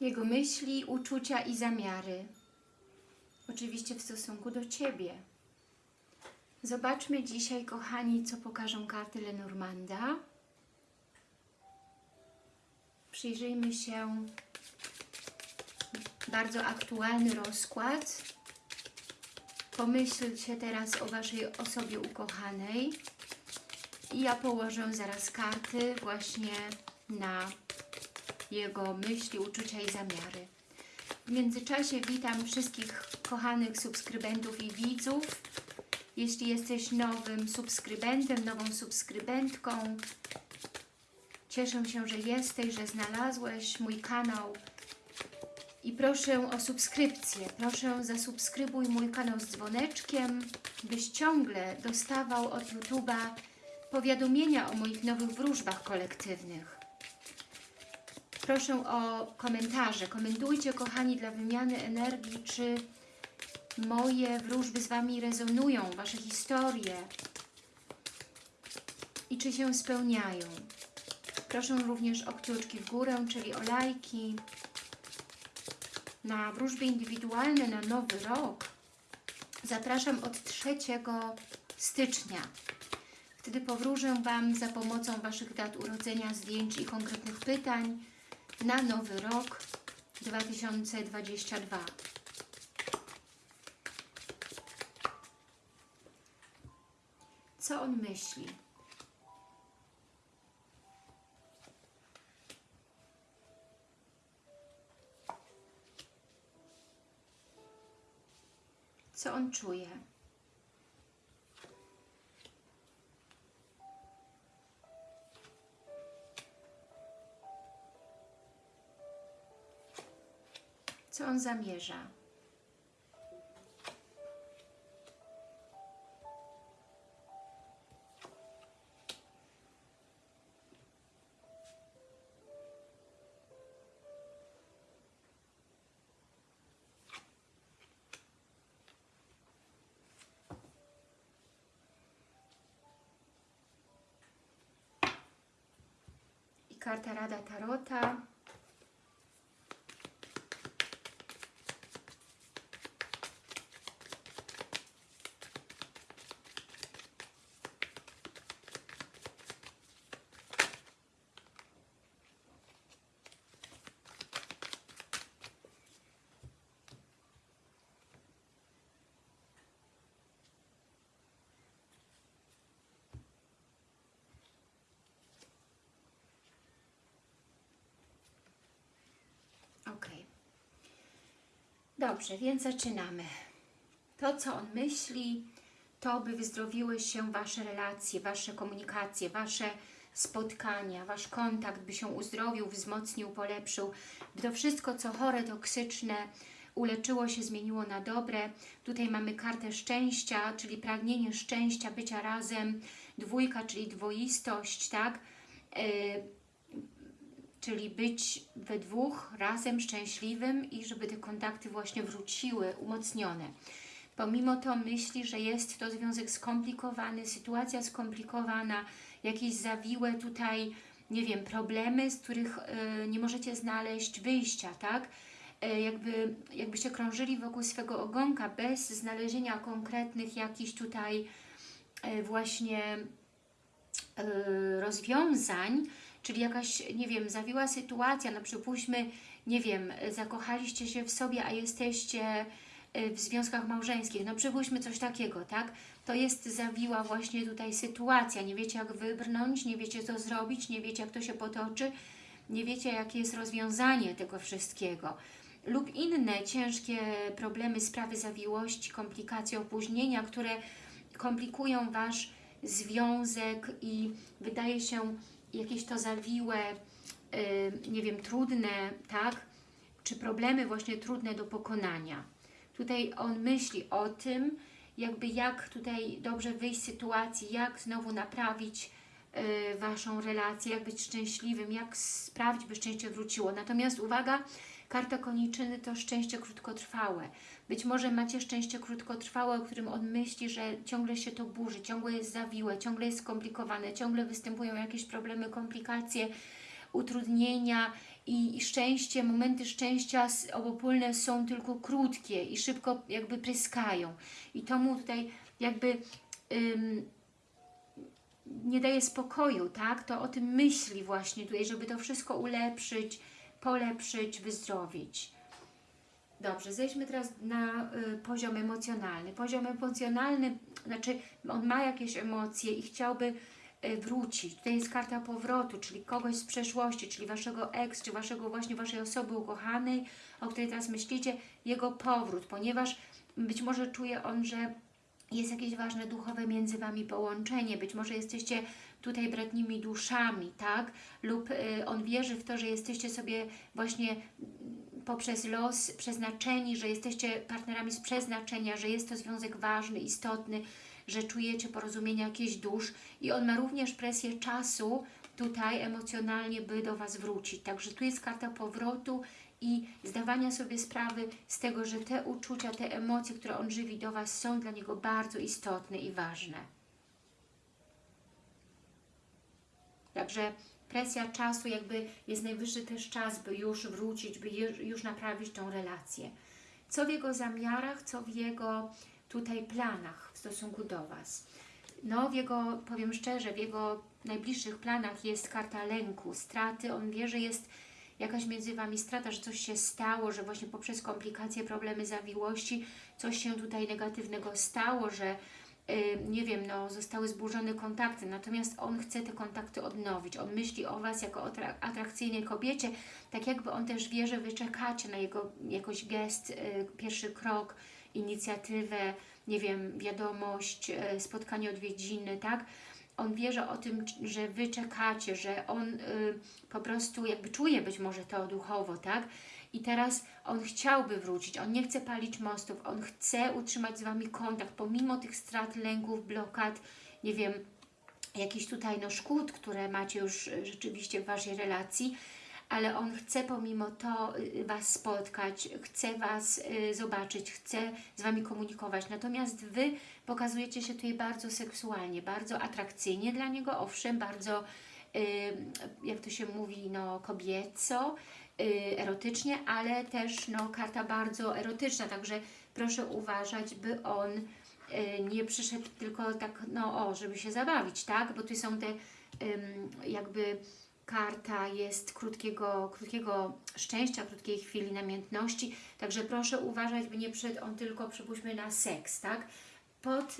Jego myśli, uczucia i zamiary. Oczywiście w stosunku do Ciebie. Zobaczmy dzisiaj, kochani, co pokażą karty Lenormanda. Przyjrzyjmy się bardzo aktualny rozkład. Pomyślcie teraz o Waszej osobie ukochanej. I ja położę zaraz karty właśnie na jego myśli, uczucia i zamiary. W międzyczasie witam wszystkich kochanych subskrybentów i widzów. Jeśli jesteś nowym subskrybentem, nową subskrybentką, cieszę się, że jesteś, że znalazłeś mój kanał i proszę o subskrypcję. Proszę zasubskrybuj mój kanał z dzwoneczkiem, byś ciągle dostawał od YouTube'a powiadomienia o moich nowych wróżbach kolektywnych. Proszę o komentarze. Komentujcie, kochani, dla wymiany energii, czy moje wróżby z Wami rezonują, Wasze historie i czy się spełniają. Proszę również o kciuczki w górę, czyli o lajki. Na wróżby indywidualne na nowy rok zapraszam od 3 stycznia. Wtedy powróżę Wam za pomocą Waszych dat urodzenia, zdjęć i konkretnych pytań na nowy rok 2022. Co on myśli? Co on czuje? On zamierza? Karta Rada Tarota. Dobrze, więc zaczynamy. To, co on myśli, to by wyzdrowiły się Wasze relacje, Wasze komunikacje, Wasze spotkania, Wasz kontakt by się uzdrowił, wzmocnił, polepszył, by to wszystko, co chore, toksyczne, uleczyło się, zmieniło na dobre. Tutaj mamy kartę szczęścia, czyli pragnienie szczęścia, bycia razem, dwójka, czyli dwoistość, tak? Yy, czyli być we dwóch razem szczęśliwym i żeby te kontakty właśnie wróciły, umocnione. Pomimo to myśli, że jest to związek skomplikowany, sytuacja skomplikowana, jakieś zawiłe tutaj, nie wiem, problemy, z których y, nie możecie znaleźć wyjścia, tak? Y, jakby, jakbyście krążyli wokół swego ogonka bez znalezienia konkretnych jakichś tutaj y, właśnie rozwiązań, czyli jakaś, nie wiem, zawiła sytuacja, no przypuśćmy, nie wiem, zakochaliście się w sobie, a jesteście w związkach małżeńskich, no przypuśćmy coś takiego, tak? To jest zawiła właśnie tutaj sytuacja, nie wiecie jak wybrnąć, nie wiecie co zrobić, nie wiecie jak to się potoczy, nie wiecie jakie jest rozwiązanie tego wszystkiego. Lub inne ciężkie problemy, sprawy zawiłości, komplikacje, opóźnienia, które komplikują Wasz związek i wydaje się jakieś to zawiłe, yy, nie wiem, trudne, tak? Czy problemy właśnie trudne do pokonania. Tutaj on myśli o tym, jakby jak tutaj dobrze wyjść z sytuacji, jak znowu naprawić yy, Waszą relację, jak być szczęśliwym, jak sprawić, by szczęście wróciło. Natomiast uwaga, karta koniczyny to szczęście krótkotrwałe. Być może macie szczęście krótkotrwałe, o którym on myśli, że ciągle się to burzy, ciągle jest zawiłe, ciągle jest skomplikowane, ciągle występują jakieś problemy, komplikacje, utrudnienia i, i szczęście, momenty szczęścia obopólne są tylko krótkie i szybko jakby pryskają. I to mu tutaj jakby ym, nie daje spokoju, tak? To o tym myśli właśnie tutaj, żeby to wszystko ulepszyć, polepszyć, wyzdrowić. Dobrze, zejdźmy teraz na y, poziom emocjonalny. Poziom emocjonalny, znaczy on ma jakieś emocje i chciałby y, wrócić. Tutaj jest karta powrotu, czyli kogoś z przeszłości, czyli Waszego ex, czy Waszego właśnie Waszej osoby ukochanej, o której teraz myślicie, jego powrót, ponieważ być może czuje on, że jest jakieś ważne duchowe między Wami połączenie, być może jesteście tutaj bratnimi duszami, tak? Lub y, on wierzy w to, że jesteście sobie właśnie poprzez los przeznaczeni, że jesteście partnerami z przeznaczenia, że jest to związek ważny, istotny, że czujecie porozumienie jakichś dusz i on ma również presję czasu tutaj emocjonalnie, by do Was wrócić. Także tu jest karta powrotu i zdawania sobie sprawy z tego, że te uczucia, te emocje, które on żywi do Was są dla niego bardzo istotne i ważne. Także presja czasu, jakby jest najwyższy też czas, by już wrócić, by już naprawić tą relację. Co w jego zamiarach, co w jego tutaj planach w stosunku do Was. No, w jego, powiem szczerze, w jego najbliższych planach jest karta lęku, straty. On wie, że jest jakaś między Wami strata, że coś się stało, że właśnie poprzez komplikacje, problemy, zawiłości coś się tutaj negatywnego stało, że nie wiem, no, zostały zburzone kontakty, natomiast on chce te kontakty odnowić. On myśli o Was jako o tra- atrakcyjnej kobiecie, tak jakby on też wie, że Wy czekacie na jego jakoś gest, y, pierwszy krok, inicjatywę, nie wiem, wiadomość, y, spotkanie odwiedziny, tak? On wierzy o tym, że Wy czekacie, że on y, po prostu jakby czuje być może to duchowo, tak? I teraz on chciałby wrócić, on nie chce palić mostów, on chce utrzymać z Wami kontakt, pomimo tych strat, lęków, blokad, nie wiem, jakichś tutaj no, szkód, które macie już y, rzeczywiście w Waszej relacji, ale on chce pomimo to y, Was spotkać, chce Was y, zobaczyć, chce z Wami komunikować. Natomiast Wy pokazujecie się tutaj bardzo seksualnie, bardzo atrakcyjnie dla niego, owszem, bardzo, y, jak to się mówi, no kobieco, y, erotycznie, ale też no, karta bardzo erotyczna, także proszę uważać, by on y, nie przyszedł tylko tak, no o, żeby się zabawić, tak? Bo tu są te jakby karta jest krótkiego, krótkiego szczęścia, krótkiej chwili namiętności, także proszę uważać, by nie przyszedł on tylko, przypuśćmy, na seks, tak? Pod,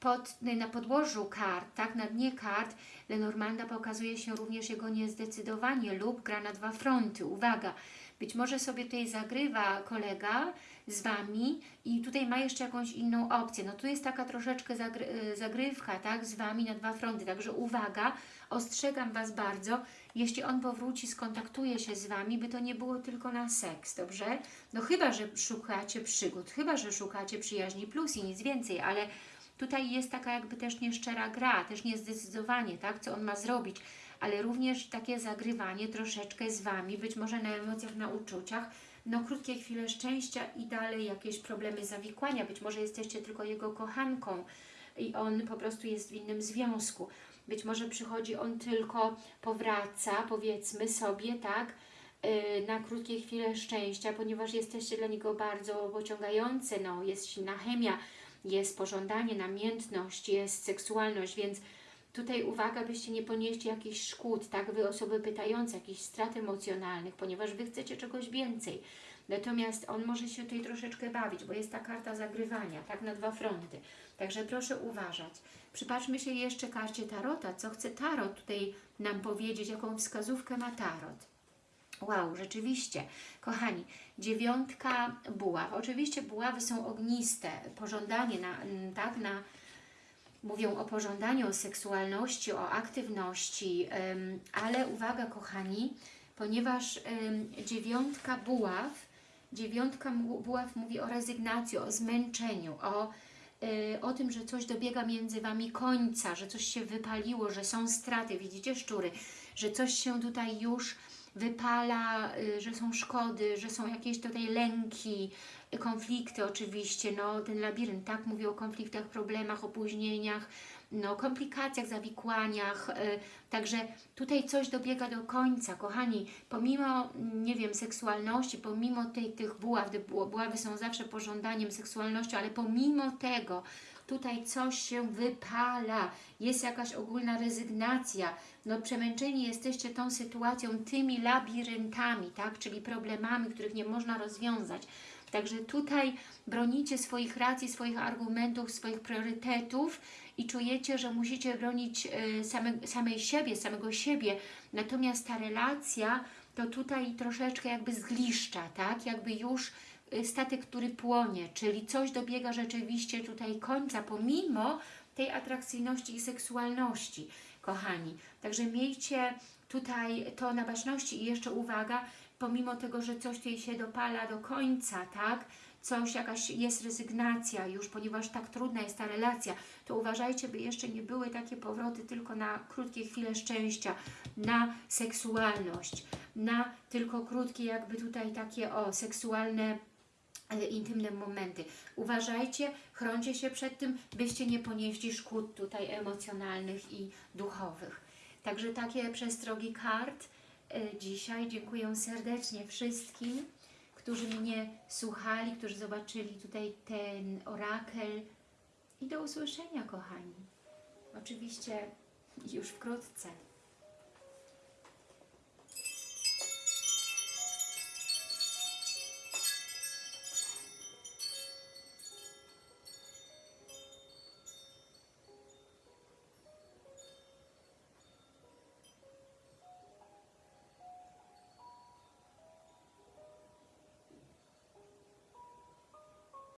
pod, na podłożu kart, tak, na dnie kart Lenormanda pokazuje się również jego niezdecydowanie lub gra na dwa fronty. Uwaga, być może sobie tutaj zagrywa kolega z Wami i tutaj ma jeszcze jakąś inną opcję. No tu jest taka troszeczkę zagry y, zagrywka, tak, z Wami na dwa fronty, także uwaga, ostrzegam Was bardzo, jeśli on powróci, skontaktuje się z Wami, by to nie było tylko na seks, dobrze? No chyba, że szukacie przygód, chyba, że szukacie przyjaźni plus i nic więcej, ale tutaj jest taka jakby też nieszczera gra, też niezdecydowanie, tak, co on ma zrobić, ale również takie zagrywanie troszeczkę z Wami, być może na emocjach, na uczuciach, no krótkie chwile szczęścia i dalej jakieś problemy zawikłania, być może jesteście tylko jego kochanką i on po prostu jest w innym związku. Być może przychodzi on tylko, powraca, powiedzmy sobie, tak, yy, na krótkie chwile szczęścia, ponieważ jesteście dla niego bardzo pociągające, no, jest silna chemia, jest pożądanie, namiętność, jest seksualność, więc tutaj uwaga, byście nie ponieśli jakichś szkód, tak, Wy osoby pytające, jakichś strat emocjonalnych, ponieważ Wy chcecie czegoś więcej. Natomiast on może się tutaj troszeczkę bawić, bo jest ta karta zagrywania, tak, na dwa fronty. Także proszę uważać. Przypatrzmy się jeszcze karcie Tarota. Co chce Tarot tutaj nam powiedzieć? Jaką wskazówkę ma Tarot? Wow, rzeczywiście. Kochani, dziewiątka buław. Oczywiście buławy są ogniste. Pożądanie, na, tak, na, mówią o pożądaniu, o seksualności, o aktywności, ale uwaga kochani, ponieważ dziewiątka buław, dziewiątka buław mówi o rezygnacji, o zmęczeniu, o, y, o tym, że coś dobiega między Wami końca, że coś się wypaliło, że są straty, widzicie szczury, że coś się tutaj już wypala, y, że są szkody, że są jakieś tutaj lęki, konflikty oczywiście, no ten labirynt, tak, mówi o konfliktach, problemach, opóźnieniach, no komplikacjach, zawikłaniach, y, także tutaj coś dobiega do końca, kochani, pomimo, nie wiem, seksualności, pomimo tej, tych buław, buławy są zawsze pożądaniem seksualnością, ale pomimo tego, tutaj coś się wypala, jest jakaś ogólna rezygnacja, no przemęczeni jesteście tą sytuacją, tymi labiryntami, tak, czyli problemami, których nie można rozwiązać. Także tutaj bronicie swoich racji, swoich argumentów, swoich priorytetów i czujecie, że musicie bronić y, same, samej siebie, samego siebie. Natomiast ta relacja to tutaj troszeczkę jakby zgliszcza, tak? Jakby już statek, który płonie, czyli coś dobiega rzeczywiście tutaj końca, pomimo tej atrakcyjności i seksualności, kochani. Także miejcie tutaj to na baczności i jeszcze uwaga, pomimo tego, że coś tutaj się dopala do końca, tak? Coś, jakaś jest rezygnacja już, ponieważ tak trudna jest ta relacja, to uważajcie, by jeszcze nie były takie powroty tylko na krótkie chwile szczęścia, na seksualność, na tylko krótkie jakby tutaj takie o seksualne intymne momenty. Uważajcie, chroncie się przed tym, byście nie ponieśli szkód tutaj emocjonalnych i duchowych. Także takie przestrogi kart e, dzisiaj. Dziękuję serdecznie wszystkim, którzy mnie słuchali, którzy zobaczyli tutaj ten orakel. I do usłyszenia, kochani. Oczywiście już wkrótce.